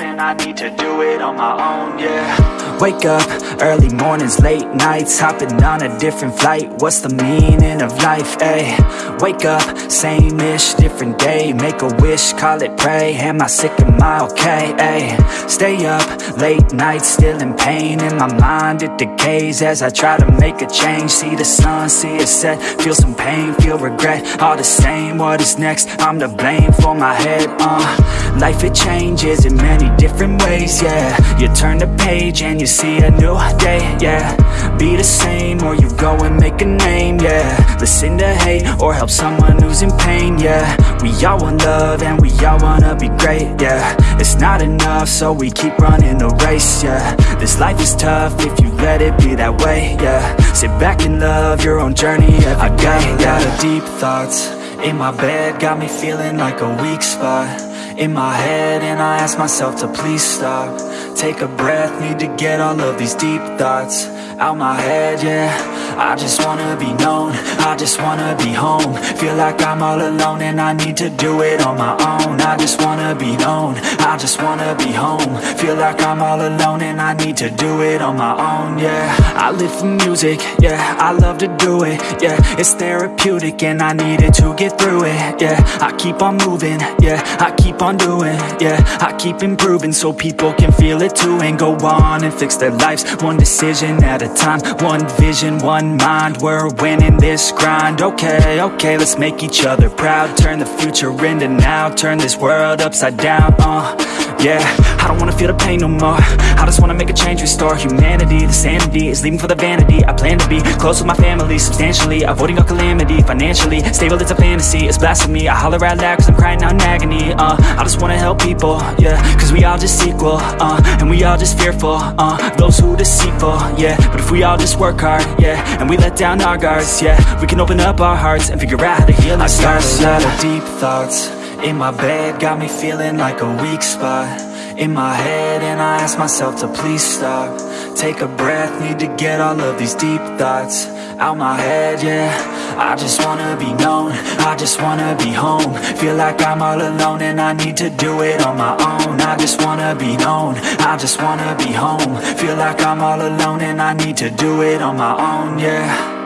and I need to do it on my own, yeah Wake up, early mornings, late nights Hopping on a different flight. What's the meaning of life, ayy? Wake up, same-ish, different day. Make a wish, call it pray. Am I sick, am I okay, ayy? Stay up, late nights, still in pain. In my mind, it decays As I try to make a change. See the sun, see it set. Feel some pain, feel regret. All the same, what is next? I'm to blame for my head, uh. Life, it changes in many different ways, yeah. You turn the page and you see a new day, yeah. Be the same or you go and make a name, yeah. Listen to hate or help someone who's in pain, yeah. We all want love and we all wanna be great, yeah. It's not enough so we keep running the race, yeah. This life is tough if you let it be that way, yeah. Sit back and love your own journey I got a lot of deep thoughts in my bed, got me feeling like a weak spot in my head and I ask myself to please stop. Take a breath, need to get all of these deep thoughts out my head, yeah I just wanna be known, I just wanna be home. Feel like I'm all alone and I need to do it on my own. I just wanna be known, I just wanna be home. Feel like I'm all alone and I need to do it on my own, yeah. I live for music, yeah, I love to do it, yeah. It's therapeutic and I need it to get through it, yeah. I keep on moving, yeah, I keep on doing, yeah. I keep improving so people can feel it too And go on and fix their lives, one decision at a time One vision, mind, we're winning this grind. Okay, okay, let's make each other proud. Turn the future into now, turn this world upside down, uh Yeah, I don't wanna feel the pain no more. I just wanna make a change, restore humanity. The sanity is leaving for the vanity. I plan to be close with my family substantially Avoiding all calamity, financially. Stable, it's a fantasy, it's blasphemy. I holler out loud cause I'm crying out in agony, uh I just wanna help people, yeah Cause we all just equal, uh And we all just fearful, uh Those who deceitful, yeah. But if we all just work hard, yeah And we let down our guards, yeah We can open up our hearts and figure out how to heal ourselves I got a lot of deep thoughts in my bed Got me feeling like a weak spot in my head And I ask myself to please stop. Take a breath, need to get all of these deep thoughts out my head, yeah. I just wanna be known, I just wanna be home. Feel like I'm all alone and I need to do it on my own. I just wanna be known, I just wanna be home. Feel like I'm all alone and I need to do it on my own, yeah